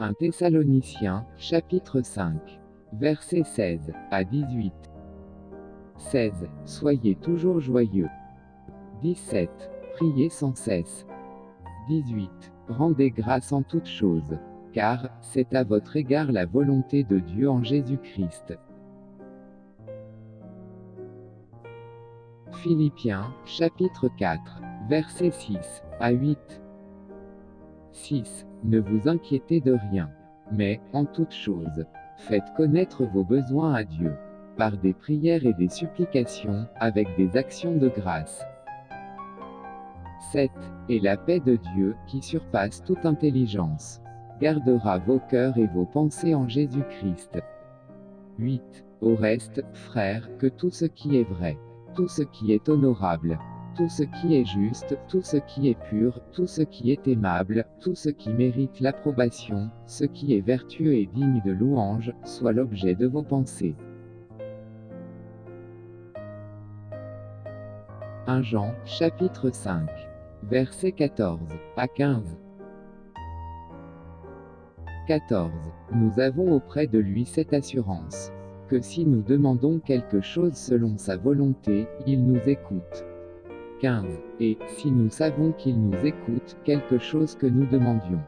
1 Thessaloniciens, chapitre 5. Versets 16 à 18. 16. Soyez toujours joyeux. 17. Priez sans cesse. 18. Rendez grâce en toutes choses, car c'est à votre égard la volonté de Dieu en Jésus-Christ. Philippiens, chapitre 4, versets 6 à 8. 6. Ne vous inquiétez de rien, mais, en toute chose, faites connaître vos besoins à Dieu, par des prières et des supplications, avec des actions de grâce. 7. Et la paix de Dieu, qui surpasse toute intelligence, gardera vos cœurs et vos pensées en Jésus-Christ. 8. Au reste, frères, que tout ce qui est vrai, tout ce qui est honorable, tout ce qui est juste, tout ce qui est pur, tout ce qui est aimable, tout ce qui mérite l'approbation, ce qui est vertueux et digne de louange, soit l'objet de vos pensées. 1 Jean, chapitre 5. Versets 14 à 15. 14. Nous avons auprès de lui cette assurance. Que si nous demandons quelque chose selon sa volonté, il nous écoute. 15. Et, si nous savons qu'il nous écoute, quelque chose que nous demandions.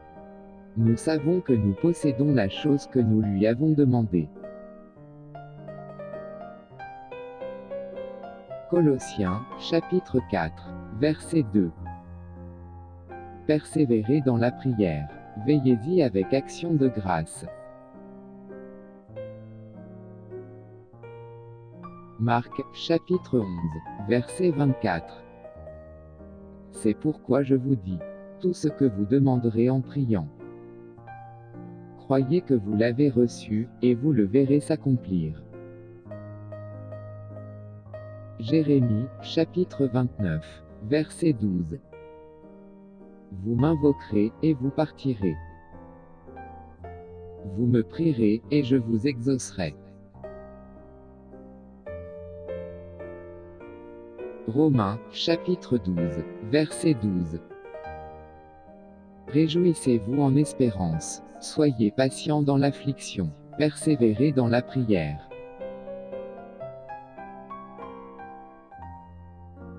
Nous savons que nous possédons la chose que nous lui avons demandée. Colossiens, chapitre 4, verset 2. Persévérez dans la prière. Veillez-y avec action de grâce. Marc, chapitre 11, verset 24. C'est pourquoi je vous dis, tout ce que vous demanderez en priant. Croyez que vous l'avez reçu, et vous le verrez s'accomplir. Jérémie, chapitre 29, verset 12. Vous m'invoquerez, et vous partirez. Vous me prierez, et je vous exaucerai. Romains, chapitre 12, verset 12. Réjouissez-vous en espérance, soyez patients dans l'affliction, persévérez dans la prière.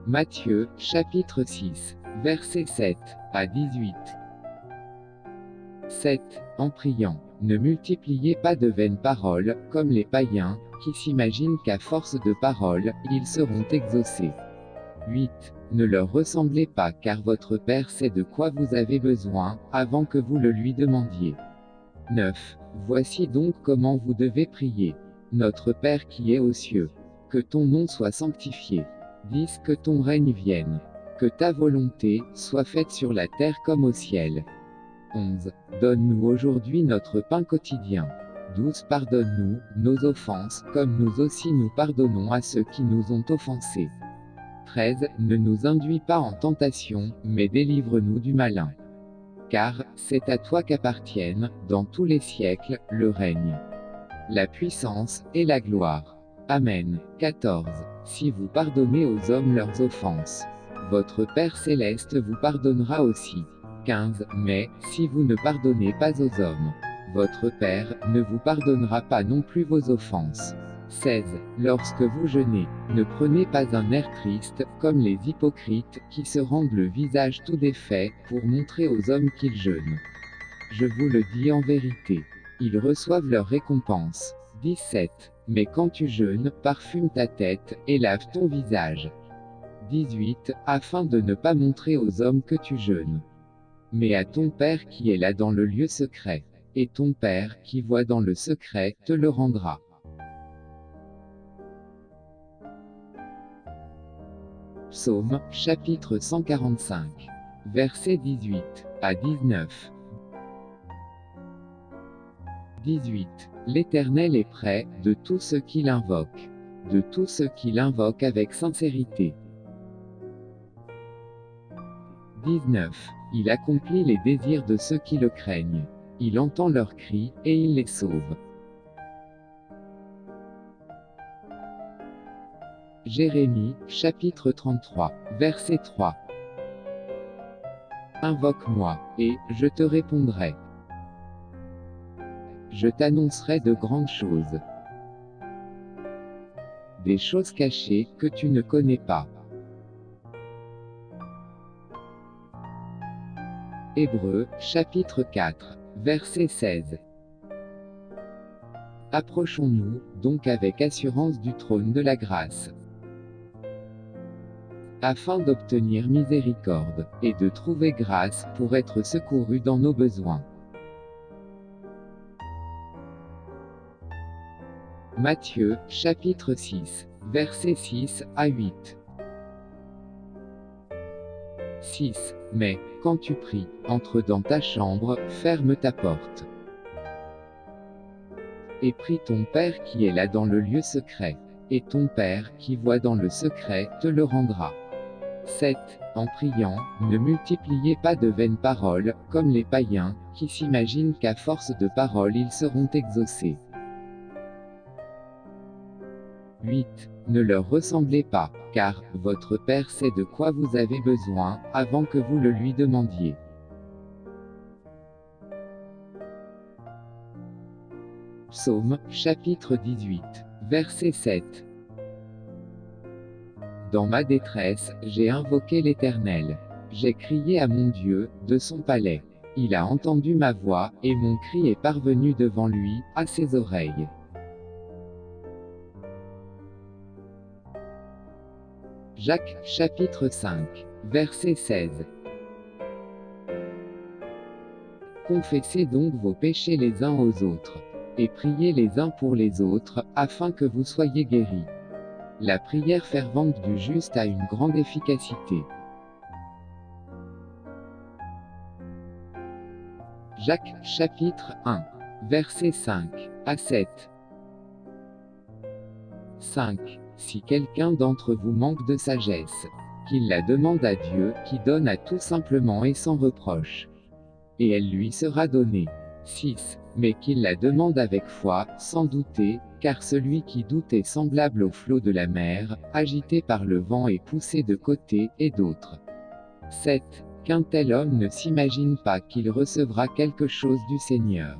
Matthieu, chapitre 6, verset 7 à 18. 7. En priant, ne multipliez pas de vaines paroles, comme les païens, qui s'imaginent qu'à force de paroles, ils seront exaucés. 8. Ne leur ressemblez pas car votre Père sait de quoi vous avez besoin, avant que vous le lui demandiez. 9. Voici donc comment vous devez prier. Notre Père qui est aux cieux. Que ton nom soit sanctifié. 10. Que ton règne vienne. Que ta volonté soit faite sur la terre comme au ciel. 11. Donne-nous aujourd'hui notre pain quotidien. 12. Pardonne-nous nos offenses, comme nous aussi nous pardonnons à ceux qui nous ont offensés. 13. Ne nous induis pas en tentation, mais délivre-nous du malin. Car, c'est à toi qu'appartiennent, dans tous les siècles, le règne, la puissance, et la gloire. Amen. 14. Si vous pardonnez aux hommes leurs offenses, votre Père céleste vous pardonnera aussi. 15. Mais, si vous ne pardonnez pas aux hommes, votre Père ne vous pardonnera pas non plus vos offenses. 16. Lorsque vous jeûnez, ne prenez pas un air triste, comme les hypocrites, qui se rendent le visage tout défait, pour montrer aux hommes qu'ils jeûnent. Je vous le dis en vérité. Ils reçoivent leur récompense. 17. Mais quand tu jeûnes, parfume ta tête, et lave ton visage. 18. Afin de ne pas montrer aux hommes que tu jeûnes. Mais à ton Père qui est là dans le lieu secret. Et ton Père, qui voit dans le secret, te le rendra. Psaume, chapitre 145. Versets 18 à 19. 18. L'Éternel est près de tous ceux qui l'invoquent. De tous ceux qui l'invoquent avec sincérité. 19. Il accomplit les désirs de ceux qui le craignent. Il entend leurs cris, et il les sauve. Jérémie, chapitre 33, verset 3. Invoque-moi, et je te répondrai. je t'annoncerai de grandes choses. Des choses cachées que tu ne connais pas. Hébreux, chapitre 4, verset 16. Approchons-nous, donc avec assurance du trône de la grâce, afin d'obtenir miséricorde, et de trouver grâce pour être secouru dans nos besoins. Matthieu, chapitre 6, versets 6 à 8. 6. Mais, quand tu pries, entre dans ta chambre, ferme ta porte. Et prie ton Père qui est là dans le lieu secret. Et ton Père, qui voit dans le secret, te le rendra. 7. En priant, ne multipliez pas de vaines paroles, comme les païens, qui s'imaginent qu'à force de paroles ils seront exaucés. 8. Ne leur ressemblez pas, car votre Père sait de quoi vous avez besoin, avant que vous le lui demandiez. Psaume, chapitre 18, verset 7. Dans ma détresse, j'ai invoqué l'Éternel. J'ai crié à mon Dieu, de son palais. Il a entendu ma voix, et mon cri est parvenu devant lui, à ses oreilles. Jacques, chapitre 5, verset 16. Confessez donc vos péchés les uns aux autres, et priez les uns pour les autres, afin que vous soyez guéris. La prière fervente du juste a une grande efficacité. Jacques, chapitre 1, verset 5 à 7. 5. Si quelqu'un d'entre vous manque de sagesse, qu'il la demande à Dieu, qui donne à tout simplement et sans reproche. Et elle lui sera donnée. 6. Mais qu'il la demande avec foi, sans douter, car celui qui doute est semblable au flot de la mer, agité par le vent et poussé de côté et d'autre. 7. Qu'un tel homme ne s'imagine pas qu'il recevra quelque chose du Seigneur.